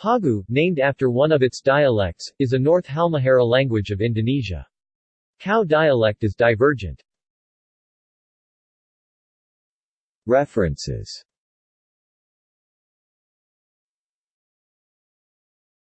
Pagu, named after one of its dialects, is a North Halmahera language of Indonesia. Kau dialect is divergent. References